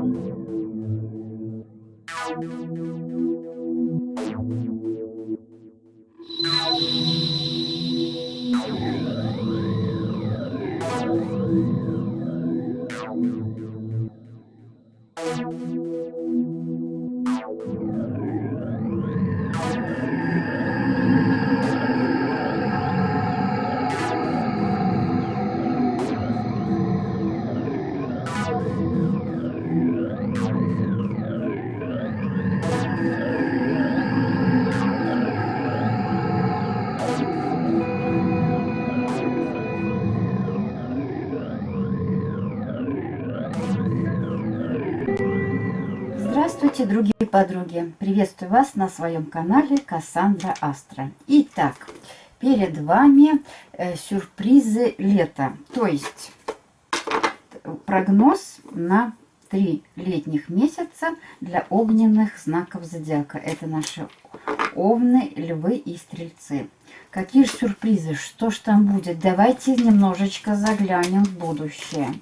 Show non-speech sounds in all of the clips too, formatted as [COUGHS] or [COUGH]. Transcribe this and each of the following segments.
Thank you. Здравствуйте, другие подруги! Приветствую вас на своем канале Кассандра Астра. Итак, перед вами э, сюрпризы лета. То есть прогноз на три летних месяца для огненных знаков зодиака. Это наши овны, львы и стрельцы. Какие же сюрпризы? Что ж там будет? Давайте немножечко заглянем в будущее.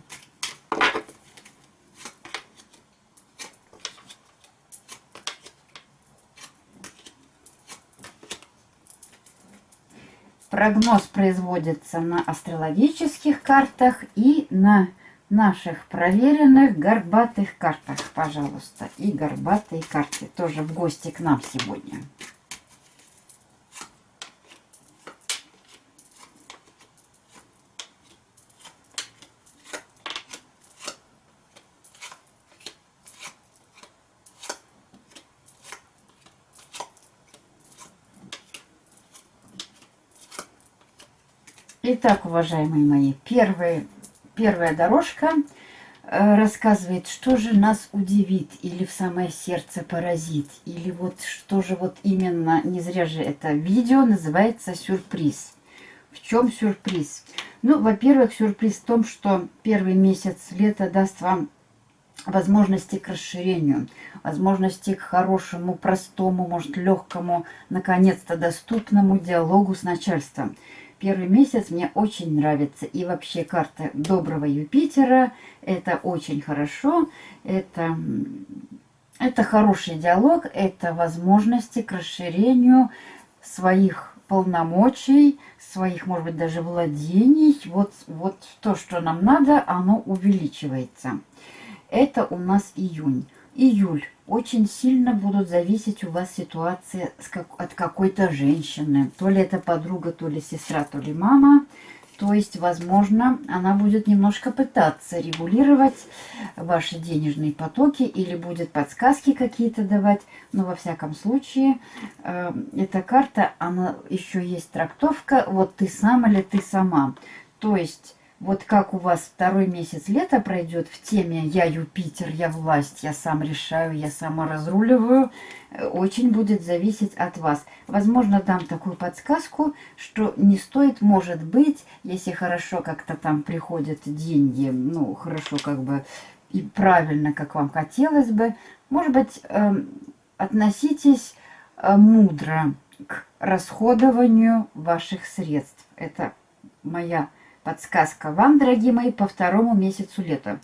Прогноз производится на астрологических картах и на наших проверенных горбатых картах, пожалуйста. И горбатые карты тоже в гости к нам сегодня. Итак, уважаемые мои, первый, первая дорожка э, рассказывает, что же нас удивит или в самое сердце поразит, или вот что же вот именно, не зря же это видео называется сюрприз. В чем сюрприз? Ну, во-первых, сюрприз в том, что первый месяц лета даст вам возможности к расширению, возможности к хорошему, простому, может, легкому, наконец-то доступному диалогу с начальством. Первый месяц мне очень нравится. И вообще карта доброго Юпитера. Это очень хорошо. Это, это хороший диалог. Это возможности к расширению своих полномочий, своих, может быть, даже владений. Вот, вот то, что нам надо, оно увеличивается. Это у нас июнь. Июль очень сильно будут зависеть у вас ситуации от какой-то женщины. То ли это подруга, то ли сестра, то ли мама. То есть, возможно, она будет немножко пытаться регулировать ваши денежные потоки или будет подсказки какие-то давать. Но во всяком случае, э, эта карта, она еще есть трактовка, вот ты сам или ты сама. То есть вот как у вас второй месяц лета пройдет в теме «Я Юпитер, я власть, я сам решаю, я сама разруливаю», э, очень будет зависеть от вас. Возможно, дам такую подсказку, что не стоит, может быть, если хорошо как-то там приходят деньги, ну, хорошо как бы и правильно, как вам хотелось бы, может быть, э, относитесь э, мудро к расходованию ваших средств. Это моя Подсказка вам, дорогие мои, по второму месяцу лета.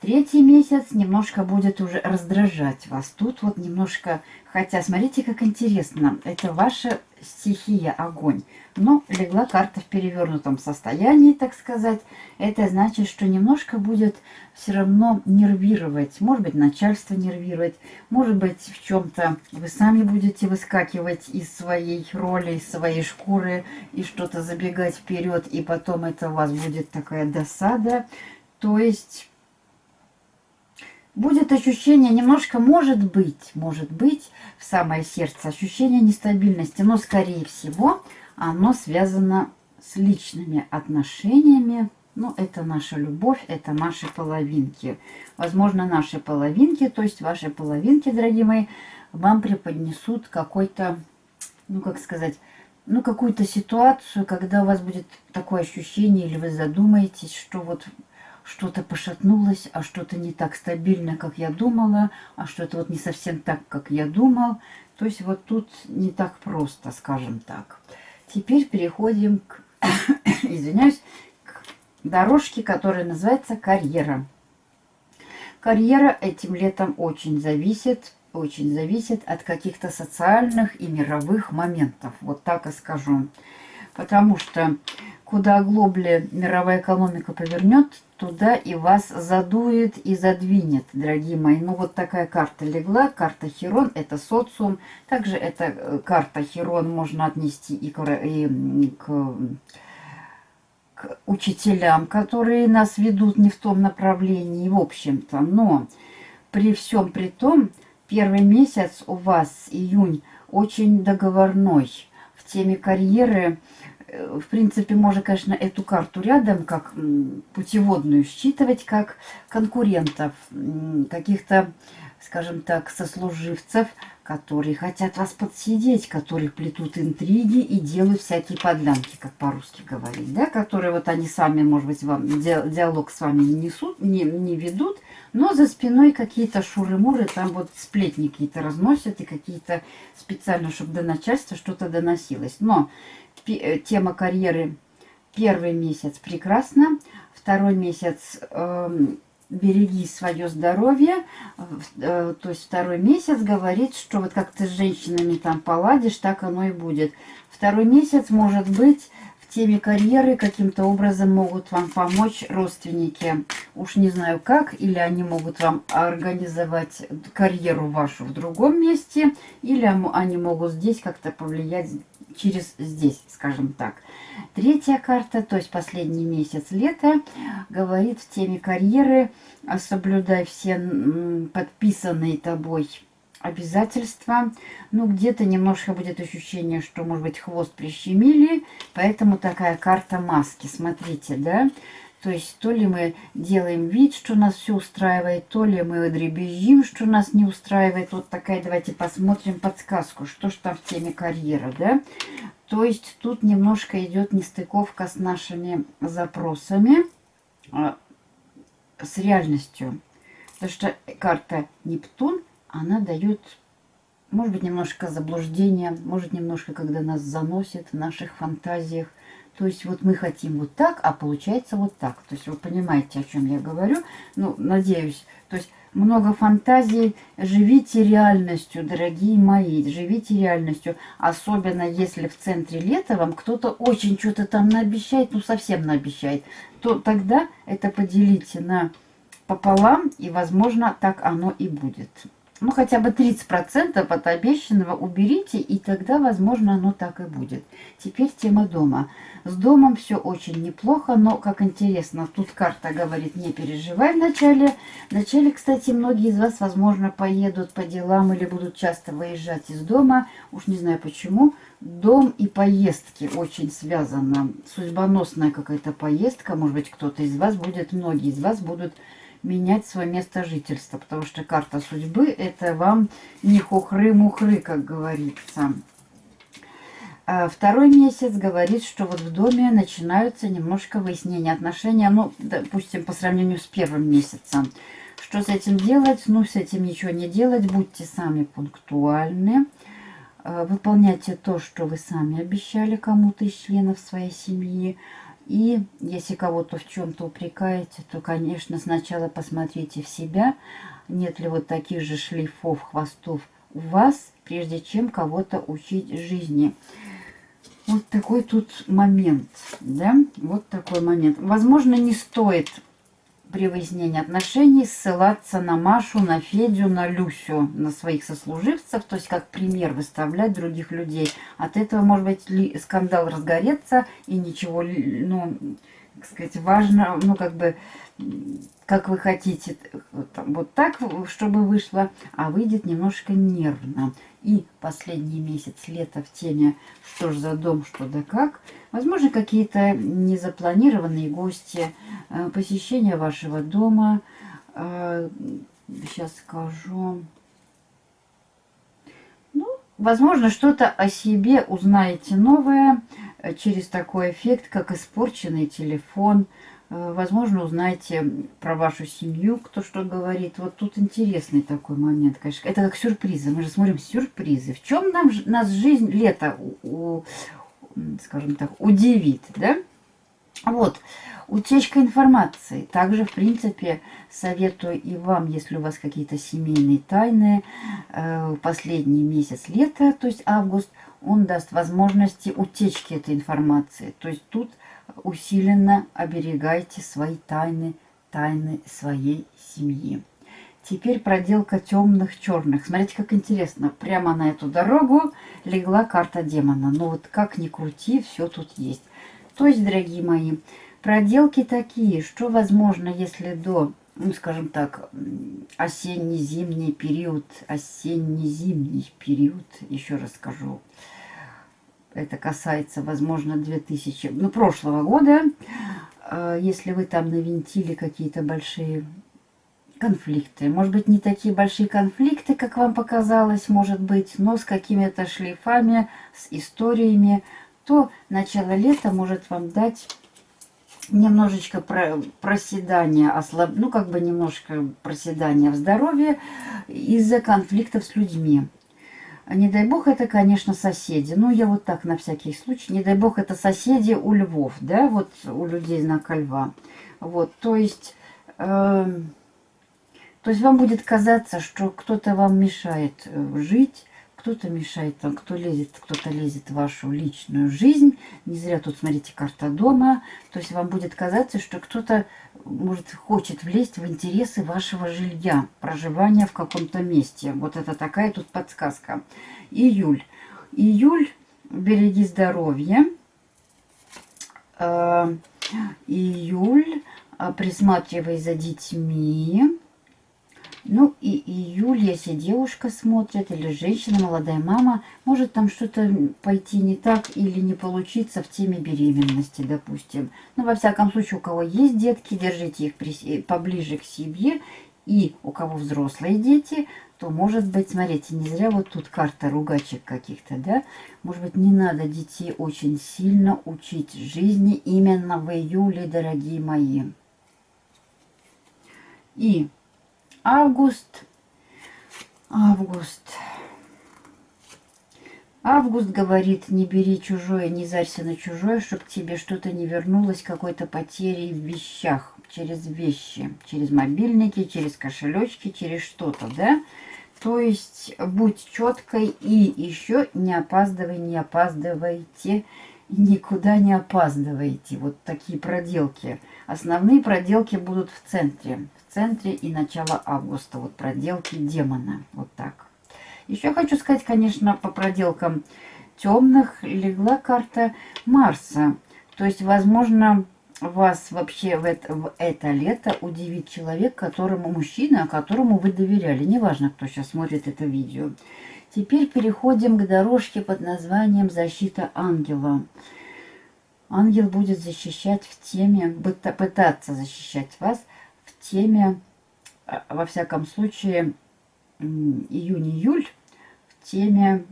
Третий месяц немножко будет уже раздражать вас. Тут вот немножко... Хотя, смотрите, как интересно. Это ваша стихия, огонь. Но легла карта в перевернутом состоянии, так сказать. Это значит, что немножко будет все равно нервировать. Может быть, начальство нервировать. Может быть, в чем-то вы сами будете выскакивать из своей роли, из своей шкуры и что-то забегать вперед. И потом это у вас будет такая досада. То есть будет ощущение немножко, может быть, может быть, в самое сердце, ощущение нестабильности, но, скорее всего, оно связано с личными отношениями. Ну, это наша любовь, это наши половинки. Возможно, наши половинки, то есть ваши половинки, дорогие мои, вам преподнесут какой-то, ну, как сказать, ну, какую-то ситуацию, когда у вас будет такое ощущение, или вы задумаетесь, что вот что-то пошатнулось, а что-то не так стабильно, как я думала, а что-то вот не совсем так, как я думал. То есть вот тут не так просто, скажем так. Теперь переходим к, [COUGHS] извиняюсь, к дорожке, которая называется карьера. Карьера этим летом очень зависит, очень зависит от каких-то социальных и мировых моментов. Вот так и скажу. Потому что куда глобли мировая экономика повернет, туда и вас задует и задвинет, дорогие мои. Ну, вот такая карта легла. Карта Херон – это социум. Также эта э, карта Херон можно отнести и к, и к, к учителям, которые нас ведут не в том направлении, в общем-то. Но при всем при том, первый месяц у вас, июнь, очень договорной. В теме карьеры – Э, в принципе, можно, конечно, эту карту рядом как путеводную считывать, как конкурентов, каких-то, скажем так, сослуживцев, которые хотят вас подсидеть, которые плетут интриги и делают всякие подлянки, как по-русски говорить, да, которые вот они сами, может быть, вам диалог с вами не несут, не, не ведут, но за спиной какие-то шуры-муры, там вот сплетни какие-то разносят и какие-то специально, чтобы до начальства что-то доносилось. Но тема карьеры первый месяц прекрасно, второй месяц э, береги свое здоровье, э, то есть второй месяц говорит, что вот как ты с женщинами там поладишь, так оно и будет. Второй месяц может быть в теме карьеры каким-то образом могут вам помочь родственники. Уж не знаю как, или они могут вам организовать карьеру вашу в другом месте, или они могут здесь как-то повлиять через здесь, скажем так. Третья карта, то есть последний месяц лета, говорит в теме карьеры, соблюдай все подписанные тобой обязательства. Ну, где-то немножко будет ощущение, что, может быть, хвост прищемили, поэтому такая карта маски. Смотрите, да? То есть то ли мы делаем вид, что нас все устраивает, то ли мы дребезжим, что нас не устраивает. Вот такая, давайте посмотрим подсказку, что ж там в теме карьера, да? То есть тут немножко идет нестыковка с нашими запросами, а, с реальностью. Потому что карта Нептун, она дает, может быть, немножко заблуждения, может, немножко, когда нас заносит в наших фантазиях. То есть вот мы хотим вот так, а получается вот так. То есть вы понимаете, о чем я говорю. Ну, надеюсь. То есть много фантазий. Живите реальностью, дорогие мои. Живите реальностью. Особенно если в центре лета вам кто-то очень что-то там наобещает, ну совсем наобещает. То тогда это поделите на пополам. И, возможно, так оно и будет ну, хотя бы 30% от обещанного уберите, и тогда, возможно, оно так и будет. Теперь тема дома. С домом все очень неплохо, но, как интересно, тут карта говорит, не переживай вначале. Вначале, кстати, многие из вас, возможно, поедут по делам или будут часто выезжать из дома. Уж не знаю почему. Дом и поездки очень связано. Судьбоносная какая-то поездка. Может быть, кто-то из вас будет, многие из вас будут менять свое место жительства, потому что карта судьбы это вам не хухры-мухры, как говорится. А второй месяц говорит, что вот в доме начинаются немножко выяснения отношений, ну, допустим, по сравнению с первым месяцем. Что с этим делать? Ну, с этим ничего не делать, будьте сами пунктуальны. А, выполняйте то, что вы сами обещали кому-то из членов своей семьи. И если кого-то в чем-то упрекаете, то, конечно, сначала посмотрите в себя, нет ли вот таких же шлейфов, хвостов у вас, прежде чем кого-то учить жизни. Вот такой тут момент, да, вот такой момент. Возможно, не стоит при выяснении отношений ссылаться на Машу, на Федю, на Люсю, на своих сослуживцев, то есть как пример выставлять других людей. От этого, может быть, скандал разгореться и ничего, ну, так сказать, важно, ну, как бы, как вы хотите, вот так, чтобы вышло, а выйдет немножко нервно. И последний месяц лета в теме «Что ж за дом, что да как?» Возможно, какие-то незапланированные гости, э, посещение вашего дома. Сейчас э, скажу. Ну, возможно, что-то о себе узнаете новое э, через такой эффект, как испорченный телефон, возможно, узнаете про вашу семью, кто что говорит. Вот тут интересный такой момент, конечно. Это как сюрпризы. Мы же смотрим сюрпризы. В чем нам, нас жизнь лето, у, скажем так, удивит, да? Вот, утечка информации. Также, в принципе, советую и вам, если у вас какие-то семейные тайны, э, последний месяц лета, то есть август, он даст возможности утечки этой информации. То есть тут усиленно оберегайте свои тайны, тайны своей семьи. Теперь проделка темных черных. Смотрите, как интересно. Прямо на эту дорогу легла карта демона. Но вот как ни крути, все тут есть. То есть, дорогие мои, проделки такие, что возможно, если до, ну, скажем так, осенне-зимний период, осенне-зимний период, еще раз скажу, это касается, возможно, 2000, ну, прошлого года, э, если вы там навинтили какие-то большие конфликты. Может быть, не такие большие конфликты, как вам показалось, может быть, но с какими-то шлейфами, с историями, то начало лета может вам дать немножечко про, проседания, ослаб, ну, как бы немножко проседания в здоровье из-за конфликтов с людьми. Не дай бог, это, конечно, соседи. Ну, я вот так на всякий случай. Не дай бог, это соседи у львов, да, вот у людей знака льва. Вот, то есть... Э, то есть вам будет казаться, что кто-то вам мешает э, жить, кто-то мешает, там, кто лезет, кто-то лезет в вашу личную жизнь. Не зря тут, смотрите, карта дома. То есть вам будет казаться, что кто-то, может, хочет влезть в интересы вашего жилья, проживания в каком-то месте. Вот это такая тут подсказка. Июль. Июль, береги здоровье. Э, июль, э, присматривай за детьми. Ну и июль, если девушка смотрит, или женщина, молодая мама, может там что-то пойти не так или не получиться в теме беременности, допустим. Но ну, во всяком случае, у кого есть детки, держите их при, поближе к себе. И у кого взрослые дети, то может быть, смотрите, не зря вот тут карта ругачек каких-то, да? Может быть, не надо детей очень сильно учить жизни именно в июле, дорогие мои. И август. Август. Август говорит, не бери чужое, не зарься на чужое, чтобы тебе что-то не вернулось, какой-то потери в вещах, через вещи, через мобильники, через кошелечки, через что-то, да? То есть будь четкой и еще не опаздывай, не опаздывайте, никуда не опаздывайте. Вот такие проделки. Основные проделки будут в центре центре и начало августа. Вот проделки демона. Вот так. Еще хочу сказать, конечно, по проделкам темных легла карта Марса. То есть, возможно, вас вообще в это, в это лето удивит человек, которому мужчина, которому вы доверяли. Неважно, кто сейчас смотрит это видео. Теперь переходим к дорожке под названием «Защита ангела». Ангел будет защищать в теме, пытаться защищать вас – теме, а, во всяком случае, июнь-июль, в теме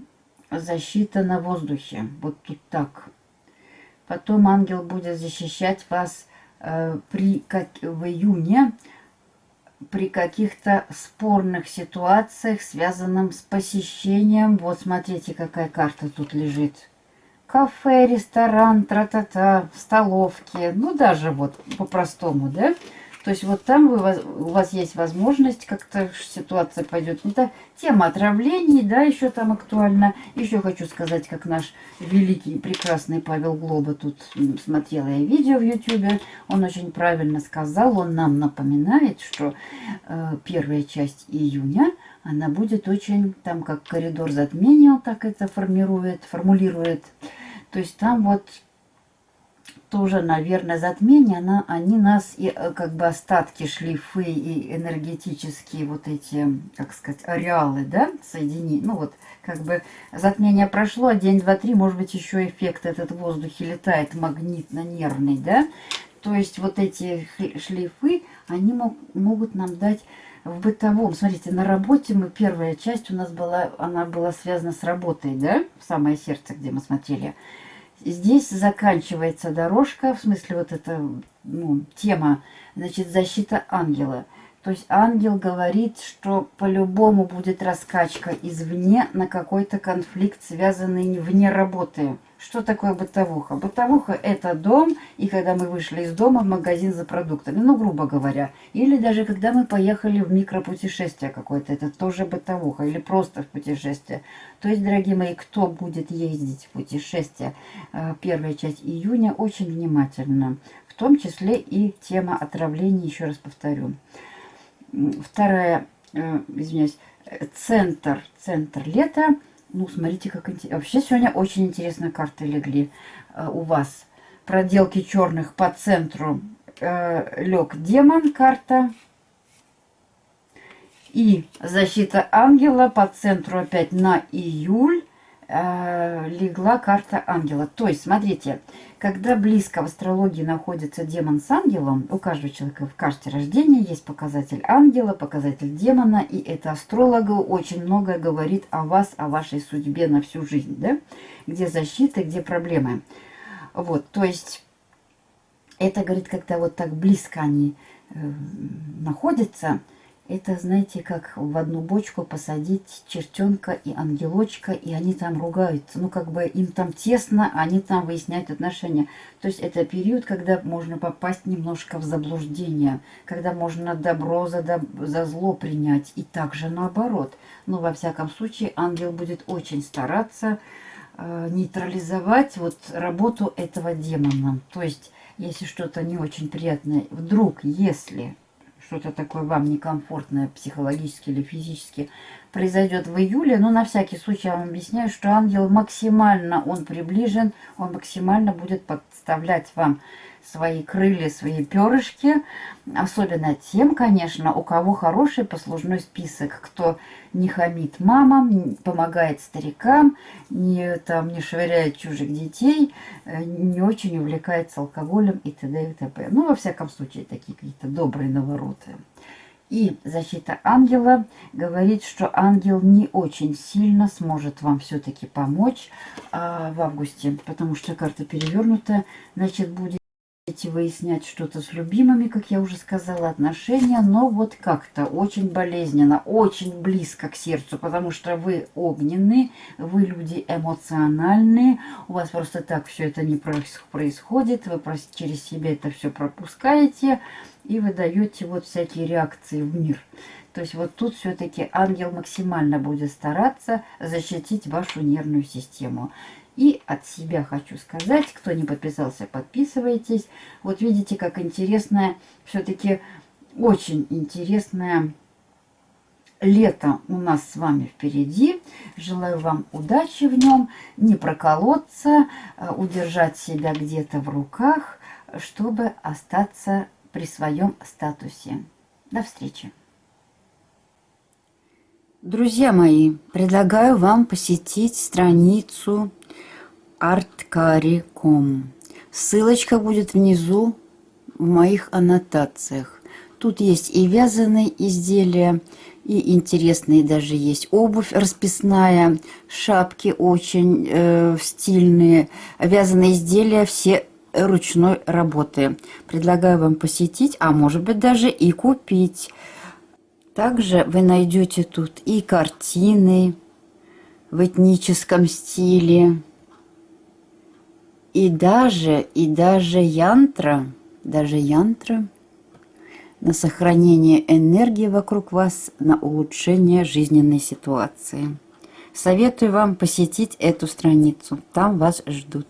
защита на воздухе. Вот тут так. Потом ангел будет защищать вас э, при, как, в июне при каких-то спорных ситуациях, связанных с посещением. Вот смотрите, какая карта тут лежит. Кафе, ресторан, тра-та-та, столовки. Ну, даже вот по-простому, да? То есть вот там вы, у вас есть возможность, как-то ситуация пойдет не так. Тема отравлений, да, еще там актуальна. Еще хочу сказать, как наш великий, прекрасный Павел Глоба, тут смотрела я видео в YouTube, он очень правильно сказал, он нам напоминает, что э, первая часть июня, она будет очень, там как коридор затмения, так это формирует, формулирует. То есть там вот тоже, наверное, затмение, она, они нас, и, э, как бы остатки, шлифы и энергетические вот эти, как сказать, ареалы, да, соедини, ну вот, как бы затмение прошло, а день, два, три, может быть, еще эффект этот в воздухе летает магнитно-нервный, да, то есть вот эти шлифы, они мог, могут нам дать в бытовом, смотрите, на работе мы, первая часть у нас была, она была связана с работой, да, в самое сердце, где мы смотрели, Здесь заканчивается дорожка, в смысле вот эта ну, тема, значит, защита ангела. То есть ангел говорит, что по-любому будет раскачка извне на какой-то конфликт, связанный вне работы. Что такое бытовуха? Бытовуха – это дом, и когда мы вышли из дома в магазин за продуктами, ну, грубо говоря. Или даже когда мы поехали в микропутешествие какое-то, это тоже бытовуха, или просто в путешествие. То есть, дорогие мои, кто будет ездить в путешествие, э, первая часть июня, очень внимательно. В том числе и тема отравления, еще раз повторю. Вторая, э, извиняюсь, центр, центр лета. Ну, смотрите, как интересно. Вообще сегодня очень интересные карты легли э, у вас. Проделки черных по центру э, лег демон карта. И защита ангела по центру опять на июль э, легла карта ангела. То есть, смотрите, когда близко в астрологии находится демон с ангелом, у каждого человека в карте рождения есть показатель ангела, показатель демона, и это астрологу очень многое говорит о вас, о вашей судьбе на всю жизнь, да? Где защита, где проблемы. Вот, то есть, это говорит, когда вот так близко они э, находятся, это, знаете, как в одну бочку посадить чертенка и ангелочка, и они там ругаются. Ну, как бы им там тесно, они там выясняют отношения. То есть это период, когда можно попасть немножко в заблуждение, когда можно добро за, доб за зло принять, и также наоборот. Но, во всяком случае, ангел будет очень стараться э, нейтрализовать вот работу этого демона. То есть, если что-то не очень приятное, вдруг, если что-то такое вам некомфортное психологически или физически произойдет в июле, но на всякий случай я вам объясняю, что ангел максимально, он приближен, он максимально будет подставлять вам свои крылья, свои перышки. Особенно тем, конечно, у кого хороший послужной список, кто не хамит мамам, помогает старикам, не, там, не швыряет чужих детей, э, не очень увлекается алкоголем и т.д. и т.п. Ну, во всяком случае, такие какие-то добрые навороты. И защита ангела говорит, что ангел не очень сильно сможет вам все-таки помочь а, в августе, потому что карта перевернута, значит, будет выяснять что-то с любимыми, как я уже сказала, отношения, но вот как-то очень болезненно, очень близко к сердцу, потому что вы огненные, вы люди эмоциональные, у вас просто так все это не происходит, вы через себя это все пропускаете и вы даете вот всякие реакции в мир. То есть вот тут все-таки ангел максимально будет стараться защитить вашу нервную систему. И от себя хочу сказать, кто не подписался, подписывайтесь. Вот видите, как интересное, все-таки очень интересное лето у нас с вами впереди. Желаю вам удачи в нем, не проколоться, э, удержать себя где-то в руках, чтобы остаться при своем статусе. До встречи! Друзья мои, предлагаю вам посетить страницу artcari.com. Ссылочка будет внизу в моих аннотациях. Тут есть и вязаные изделия, и интересные даже есть обувь расписная, шапки очень э, стильные, вязаные изделия все ручной работы. Предлагаю вам посетить, а может быть даже и купить. Также вы найдете тут и картины в этническом стиле, и даже, и даже янтра, даже янтра на сохранение энергии вокруг вас, на улучшение жизненной ситуации. Советую вам посетить эту страницу, там вас ждут.